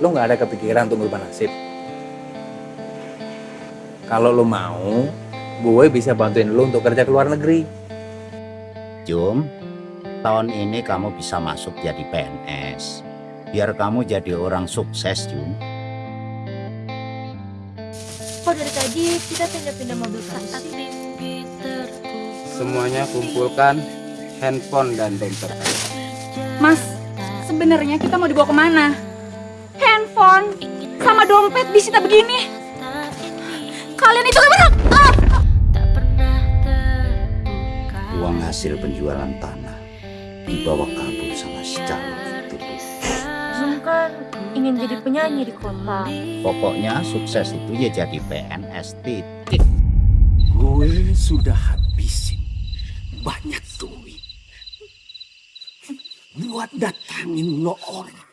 lo nggak ada kepikiran untuk merubah nasib. Kalau lo mau, gue bisa bantuin lo untuk kerja ke luar negeri. Jum, tahun ini kamu bisa masuk jadi PNS. Biar kamu jadi orang sukses, Jum. Kok dari tadi kita pindah-pindah mobil polisi? Semuanya kumpulkan handphone dan dompet. Mas, sebenarnya kita mau dibawa ke mana? Handphone sama dompet disita begini. Kalian itu gimana? Ah! Uang hasil penjualan tanah dibawa kabur sama si calon itu. Zoom kan ingin jadi penyanyi di kota. Pokoknya sukses itu ya jadi PNS titik. Gue sudah habisin banyak duit buat datangin lo orang